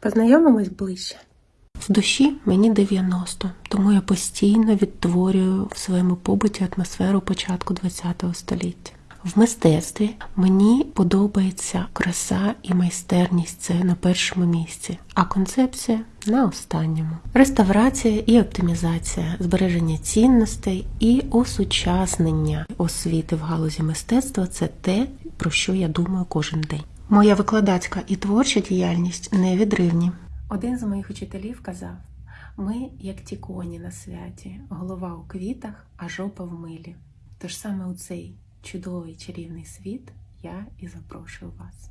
Познайомимось ближче. В душі мені 90, тому я постійно відтворюю в своєму побуті атмосферу початку ХХ століття. В мистецтві мені подобається краса і майстерність це на першому місці, а концепція на останньому. Реставрація і оптимізація, збереження цінностей і осучаснення освіти в галузі мистецтва це те, про що я думаю кожен день. Моя викладацька і творча діяльність невідривні. Один з моїх учителів казав: ми, як ті коні на святі, голова у квітах, а жопа в милі. Тож саме у цей чудовий чарівний світ я і запрошую вас.